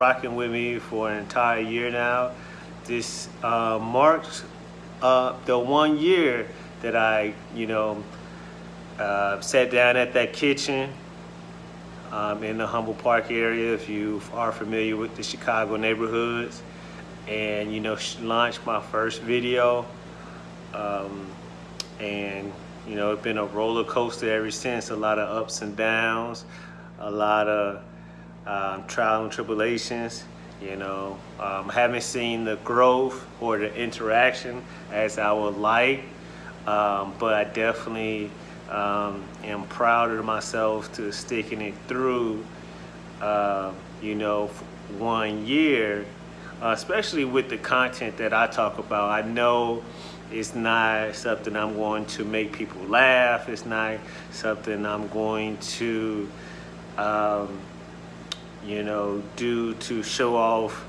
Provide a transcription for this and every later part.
rocking with me for an entire year now. This uh, marks uh, the one year that I, you know, uh, sat down at that kitchen um, in the Humboldt Park area, if you are familiar with the Chicago neighborhoods, and, you know, launched my first video. Um, and, you know, it's been a roller coaster ever since, a lot of ups and downs, a lot of um, trial and tribulations. You know, um, haven't seen the growth or the interaction as I would like, um, but I definitely um, am proud of myself to sticking it through, uh, you know, one year, uh, especially with the content that I talk about. I know it's not something I'm going to make people laugh. It's not something I'm going to um, you know, do to show off,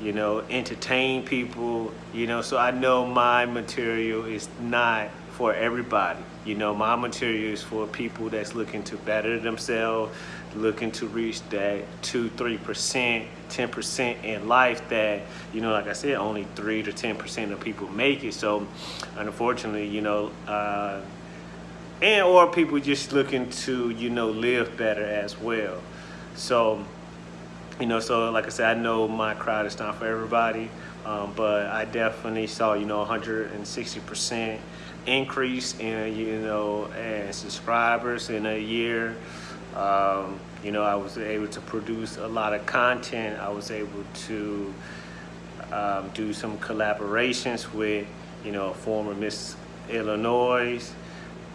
you know, entertain people, you know, so I know my material is not for everybody. You know, my material is for people that's looking to better themselves, looking to reach that two, 3%, 10% in life that, you know, like I said, only three to 10% of people make it. So unfortunately, you know, uh, and or people just looking to, you know, live better as well. So you know, so like I said, I know my crowd is not for everybody, um, but I definitely saw, you know, 160% increase in, you know, and subscribers in a year. Um, you know, I was able to produce a lot of content. I was able to um, do some collaborations with, you know, former Miss Illinois,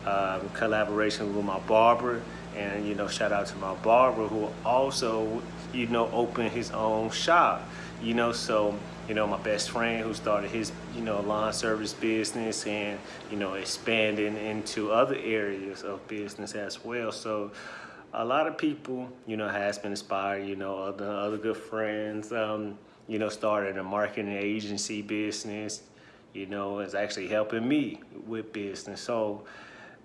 um, collaboration with my barber and you know shout out to my barber who also you know opened his own shop you know so you know my best friend who started his you know lawn service business and you know expanding into other areas of business as well so a lot of people you know has been inspired you know other other good friends um you know started a marketing agency business you know is actually helping me with business so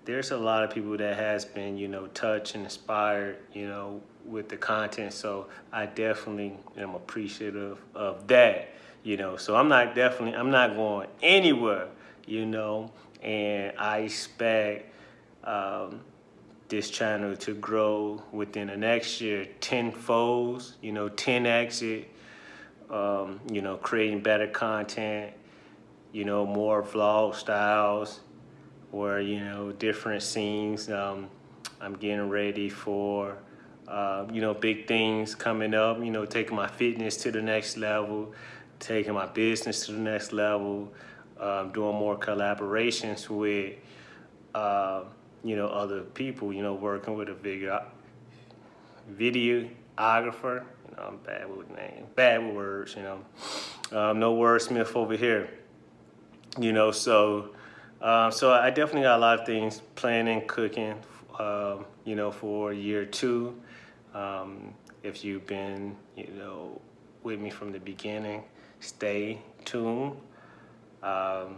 there's a lot of people that has been, you know, touched and inspired, you know, with the content. So I definitely am appreciative of that, you know. So I'm not definitely, I'm not going anywhere, you know, and I expect um, this channel to grow within the next year tenfold, you know, 10x it, um, you know, creating better content, you know, more vlog styles, or you know different scenes um, I'm getting ready for uh, you know big things coming up you know taking my fitness to the next level taking my business to the next level um, doing more collaborations with uh, you know other people you know working with a video videographer you know I'm bad with names bad with words you know um, no wordsmith over here you know so um, so I definitely got a lot of things planning, cooking, uh, you know, for year two. Um, if you've been, you know, with me from the beginning, stay tuned. Um,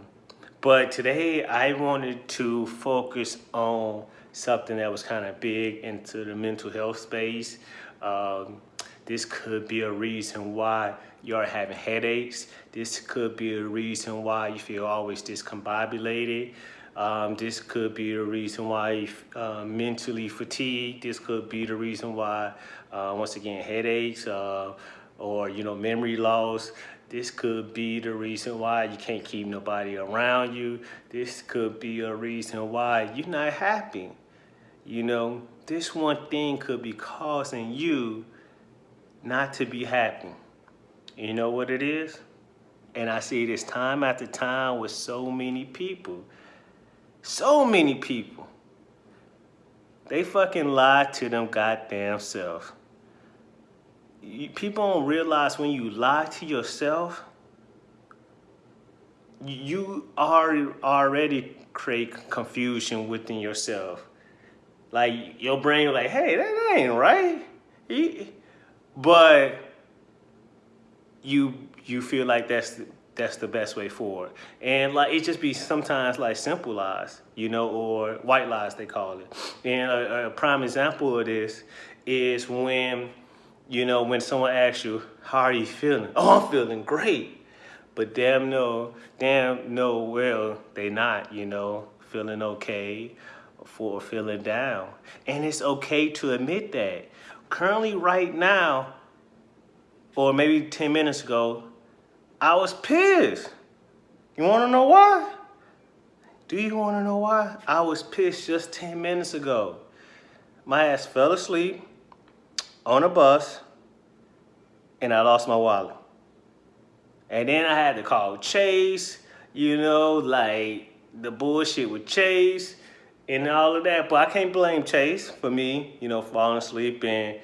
but today I wanted to focus on something that was kind of big into the mental health space. Um, this could be a reason why you're having headaches. This could be a reason why you feel always discombobulated. Um, this could be the reason why uh, mentally fatigued. This could be the reason why, uh, once again, headaches uh, or, you know, memory loss. This could be the reason why you can't keep nobody around you. This could be a reason why you're not happy. You know, this one thing could be causing you not to be happy. You know what it is? And I see this time after time with so many people. So many people. They fucking lie to them goddamn self. People don't realize when you lie to yourself, you are already create confusion within yourself. Like your brain like, hey, that ain't right. But you you feel like that's that's the best way forward. And like it just be sometimes like simple lies, you know, or white lies they call it. And a, a prime example of this is when you know, when someone asks you, how are you feeling? Oh, I'm feeling great. But damn no, damn no, well, they not, you know, feeling okay for feeling down. And it's okay to admit that. Currently right now, or maybe 10 minutes ago, I was pissed. You wanna know why? Do you wanna know why? I was pissed just 10 minutes ago. My ass fell asleep on a bus and I lost my wallet. And then I had to call Chase, you know, like the bullshit with Chase and all of that. But I can't blame Chase for me, you know, falling asleep and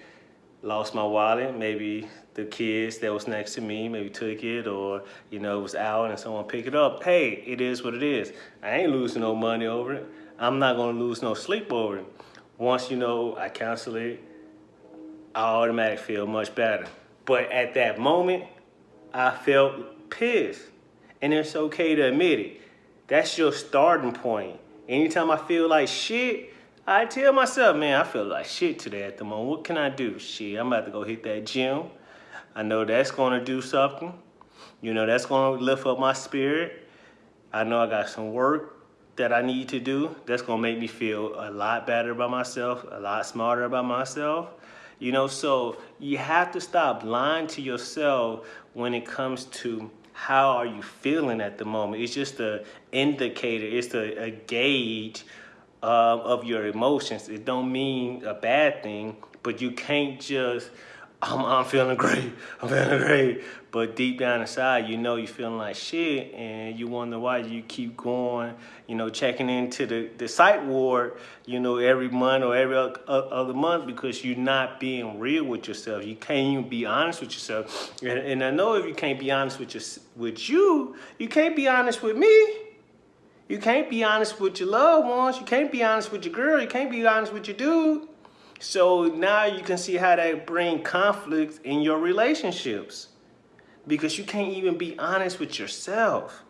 lost my wallet. Maybe the kids that was next to me maybe took it or, you know, it was out and someone picked it up. Hey, it is what it is. I ain't losing no money over it. I'm not gonna lose no sleep over it. Once, you know, I cancel it, I automatically feel much better. But at that moment, I felt pissed. And it's okay to admit it. That's your starting point. Anytime I feel like shit, I tell myself, man, I feel like shit today at the moment. What can I do? Shit, I'm about to go hit that gym. I know that's gonna do something. You know, that's gonna lift up my spirit. I know I got some work that I need to do. That's gonna make me feel a lot better about myself, a lot smarter about myself. You know, so you have to stop lying to yourself when it comes to how are you feeling at the moment. It's just an indicator, it's a, a gauge uh, of your emotions. It don't mean a bad thing, but you can't just I'm, I'm feeling great, I'm feeling great. But deep down inside, you know you're feeling like shit and you wonder why you keep going, you know, checking into the, the psych ward, you know, every month or every other month because you're not being real with yourself. You can't even be honest with yourself. And, and I know if you can't be honest with, your, with you, you can't be honest with me. You can't be honest with your loved ones. You can't be honest with your girl. You can't be honest with your dude. So now you can see how that bring conflict in your relationships because you can't even be honest with yourself.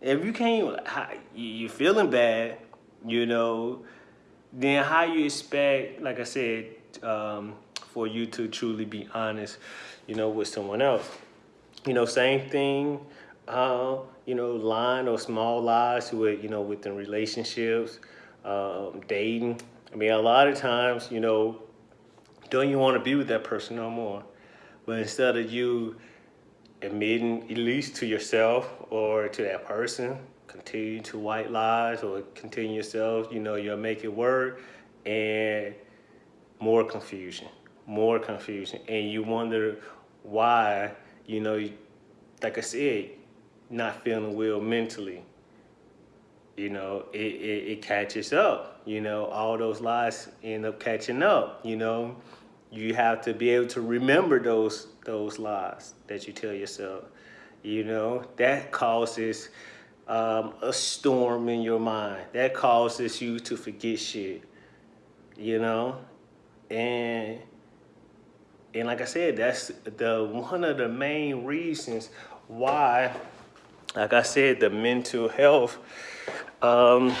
If you can't, you're feeling bad, you know, then how you expect, like I said, um, for you to truly be honest, you know, with someone else. You know, same thing, uh, you know, lying or small lies with, you know, within relationships, um, dating, I mean, a lot of times, you know, don't you want to be with that person no more? But instead of you admitting, at least to yourself or to that person, continue to white lies or continue yourself, you know, you'll make it work and more confusion, more confusion. And you wonder why, you know, like I said, not feeling well mentally you know, it, it, it, catches up. You know, all those lies end up catching up. You know, you have to be able to remember those those lies that you tell yourself. You know, that causes um, a storm in your mind. That causes you to forget shit. You know, and and like I said, that's the one of the main reasons why, like I said, the mental health um,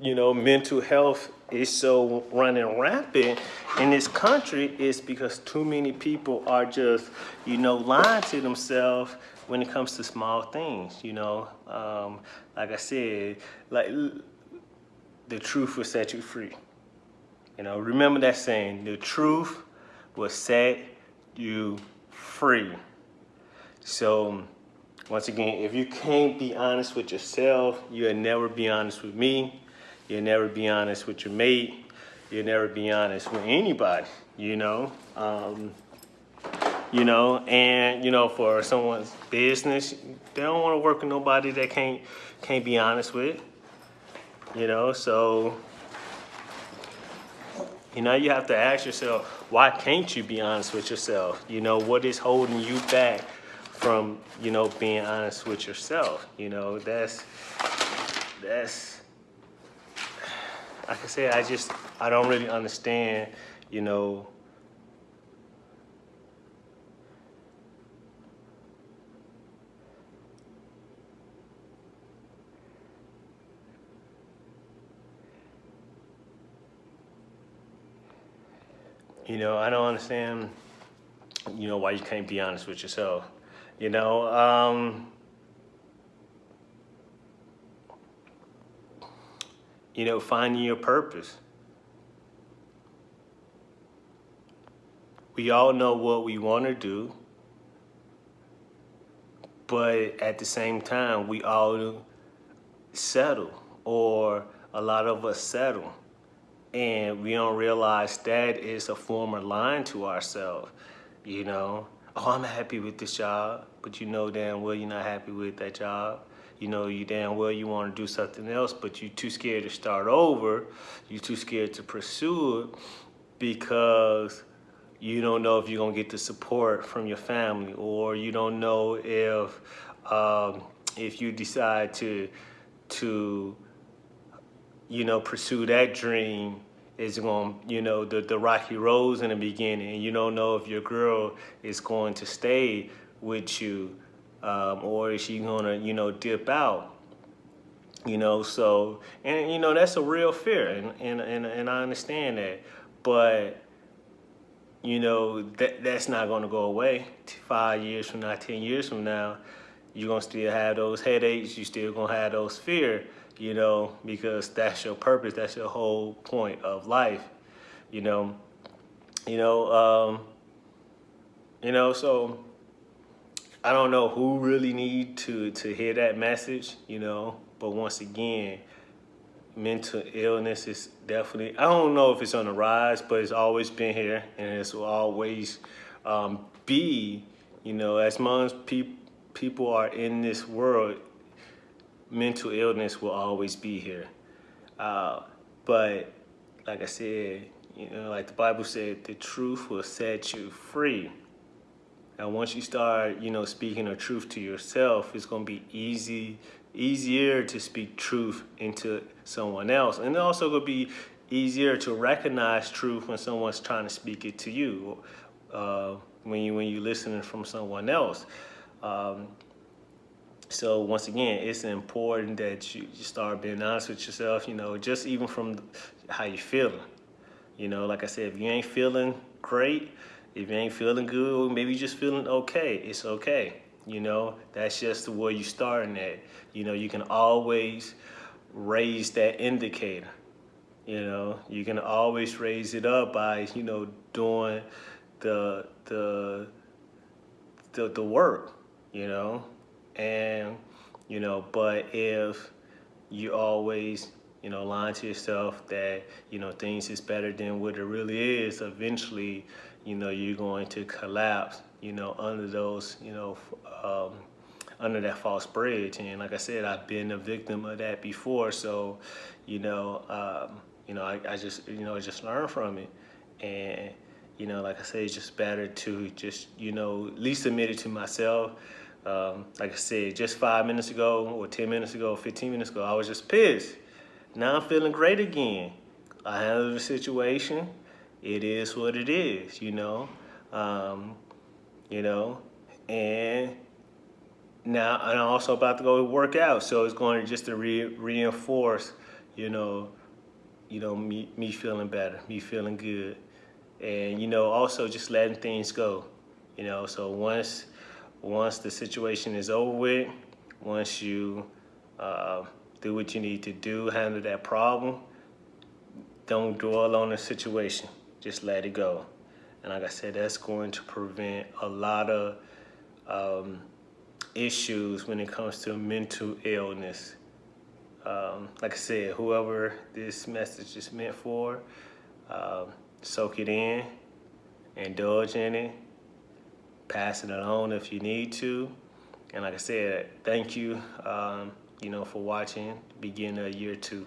you know, mental health is so running rampant in this country is because too many people are just, you know, lying to themselves when it comes to small things, you know. Um, like I said, like the truth will set you free. You know, remember that saying, the truth will set you free. So once again, if you can't be honest with yourself, you'll never be honest with me. You'll never be honest with your mate. You'll never be honest with anybody, you know? Um, you know, and, you know, for someone's business, they don't want to work with nobody that can't, can't be honest with, you know? So, you know, you have to ask yourself, why can't you be honest with yourself? You know, what is holding you back from you know being honest with yourself you know that's that's like i said i just i don't really understand you know you know, I don't understand, you know, why you can't be honest with yourself. You know, um, you know, finding your purpose. We all know what we want to do, but at the same time, we all settle, or a lot of us settle, and we don't realize that is a form of lying to ourselves. You know, oh, I'm happy with this job, but you know damn well you're not happy with that job. You know you damn well you want to do something else, but you're too scared to start over. You're too scared to pursue it because you don't know if you're gonna get the support from your family, or you don't know if um, if you decide to to you know pursue that dream is going you know the the rocky roads in the beginning. And you don't know if your girl is going to stay with you um, or is she gonna you know dip out you know? So and you know that's a real fear and and and, and I understand that. But you know that that's not going to go away. Five years from now ten years from now you're going to still have those headaches. You're still going to have those fear you know because that's your purpose that's your whole point of life you know you know um you know so I don't know who really need to to hear that message, you know. But once again, mental illness is definitely. I don't know if it's on the rise, but it's always been here, and it's always um, be. You know, as long as pe people are in this world, mental illness will always be here. Uh, but like I said, you know, like the Bible said, the truth will set you free. And once you start, you know, speaking the truth to yourself, it's going to be easy, easier to speak truth into someone else. And also going to be easier to recognize truth when someone's trying to speak it to you, uh, when you when you're listening from someone else. Um, so once again, it's important that you, start being honest with yourself. You know, just even from how you're feeling. You know, like I said, if you ain't feeling great, if you ain't feeling good, maybe you're just feeling okay, it's okay. You know, that's just where you're starting at. You know, you can always raise that indicator. You know, you can always raise it up by, you know, doing the the the, the work, you know. And, you know, but if you always you know, lying to yourself that, you know, things is better than what it really is, eventually, you know, you're going to collapse, you know, under those, you know, um, under that false bridge. And like I said, I've been a victim of that before. So, you know, um, you know, I, I just, you know, just learn from it. And, you know, like I said, it's just better to just, you know, at least admit it to myself. Um, like I said, just five minutes ago or 10 minutes ago, 15 minutes ago, I was just pissed. Now I'm feeling great again. I handled the situation. It is what it is, you know. Um, you know, and now I'm also about to go work out, so it's going to just to re reinforce, you know, you know me me feeling better, me feeling good, and you know also just letting things go, you know. So once once the situation is over with, once you uh, do what you need to do, handle that problem. Don't dwell on the situation. Just let it go. And like I said, that's going to prevent a lot of um, issues when it comes to mental illness. Um, like I said, whoever this message is meant for, um, soak it in, indulge in it, pass it along if you need to. And like I said, thank you. Um, you know, for watching, begin a year two.